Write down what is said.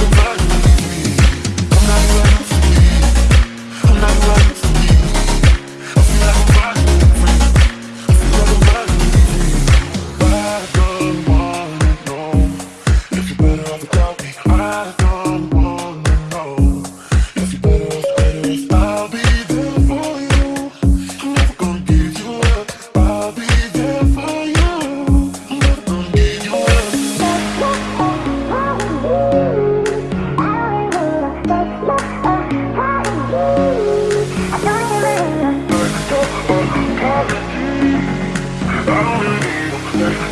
do mar If